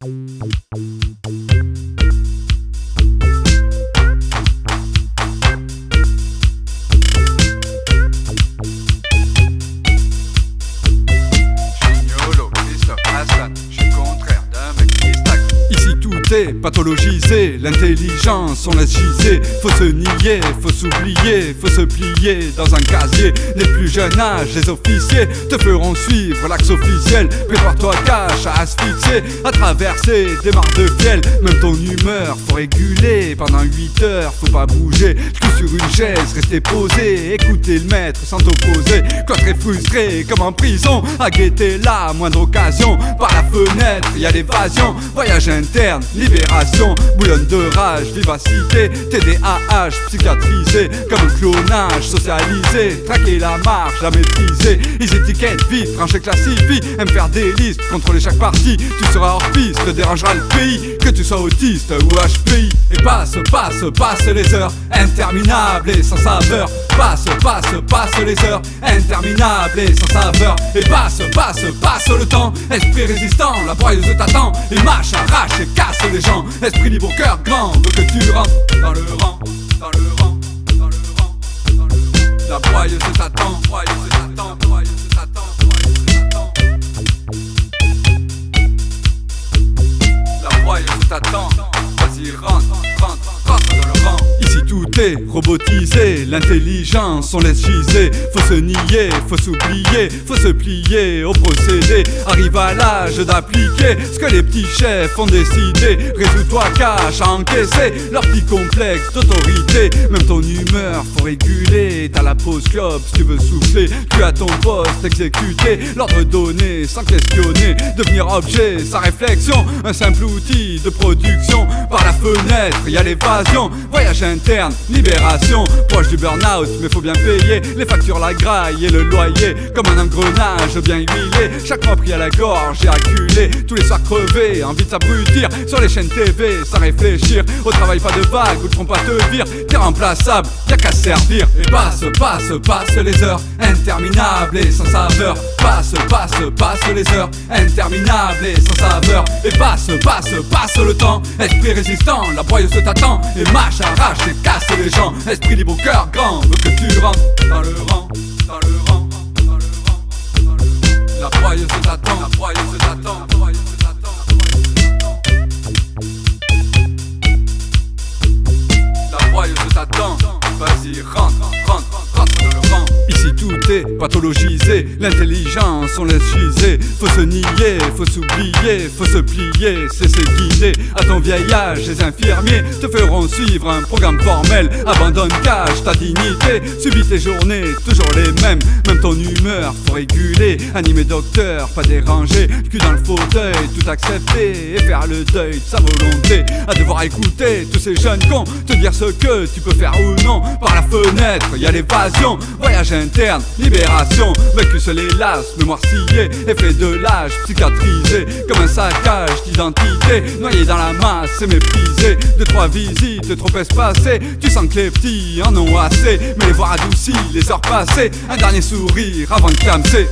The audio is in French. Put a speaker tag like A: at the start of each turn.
A: Thank you. Pathologisé, l'intelligence on laisse giser. Faut se nier, faut s'oublier, faut se plier dans un casier. Les plus jeunes âges, les officiers te feront suivre l'axe officiel. Prépare-toi cache à asphyxier, à traverser des mares de fiel. Même ton humeur faut réguler, pendant 8 heures faut pas bouger. Cul sur une chaise, rester posé, écouter le maître sans t'opposer. Quand très frustré comme en prison, à guetter la moindre occasion. Par la fenêtre, y a l'évasion, voyage interne, libération. Bouillonne de rage, vivacité, TDAH, psychiatrisé Comme un clonage, socialisé, traquer la marche, la maîtriser. Ils étiquettent vite, trancher classifient, aiment faire des listes, contrôler chaque partie. Tu seras hors piste, dérangera le pays. Que tu sois autiste ou HPI Et passe, passe, passe les heures Interminables et sans saveur Passe, passe, passe les heures Interminables et sans saveur. Et passe, passe, passe le temps. Esprit résistant, la broyeuse t'attend. Et mâche, arrache et casse les gens. Esprit libre, cœur grand, veut que tu rentres Dans le rang, dans le rang, dans le rang, dans le rang. La broyeuse t'attend, broyeuse t'attend, broyeuse t'attend, broyeuse t'attend. La broyeuse t'attend, vas-y rentre, rentre, rentre dans le rang robotisé, l'intelligence on laisse giser. Faut se nier, faut s'oublier, faut se plier au procédé. Arrive à l'âge d'appliquer ce que les petits chefs ont décidé. Résous-toi cache à encaisser leur petit complexe d'autorité. Même ton humeur faut réguler, t'as la pause clope si tu veux souffler. Tu as ton poste exécuté, l'ordre donné sans questionner. Devenir objet, sa réflexion, un simple outil de production. Par la fenêtre, y a l'évasion, voyage interne, libération. Proche du burn-out, mais faut bien payer Les factures, la graille le loyer Comme un engrenage bien huilé. Chaque mois pris à la gorge et acculé Tous les soirs crevés, envie de s'abrutir. Sur les chaînes TV, sans réfléchir Au travail pas de vague, ou le trompe pas te vire T'es remplaçable, y'a qu'à servir. Et passe, passe, passe les heures Interminables et sans saveur Passe, passe, passe les heures Interminables et sans saveur. Et passe, passe, passe le temps. Esprit résistant, la broyeuse t'attend Et mâche, arrache et casse les gens. Esprit libre, cœur grand, veut que tu rentres Dans le rang, dans le rang, dans le rang, dans le rang. La broyeuse t'attend, la broyeuse t'attend. La broyeuse t'attend, vas-y rentre, rentre, tout est pathologisé, l'intelligence on laisse giser. Faut se nier, faut s'oublier, faut se plier, c'est se guider À ton vieil âge, les infirmiers te feront suivre un programme formel. Abandonne, cache ta dignité, subis tes journées, toujours les mêmes. Même ton humeur, faut réguler, animer docteur, pas déranger. Le cul dans le fauteuil, tout accepter et faire le deuil de sa volonté. À devoir écouter tous ces jeunes cons, te dire ce que tu peux faire ou non. Par la fenêtre, y a l'évasion, voyage interne, libération Vaincu se les lasses, mémoire sciée, effet de l'âge, psychiatrisé Comme un saccage d'identité, noyé dans la masse et méprisé. Deux, trois visites, trop espacées, tu sens que les petits en ont assez. Mais les voir adoucis, les heures passées, un dernier sourire avant de clamser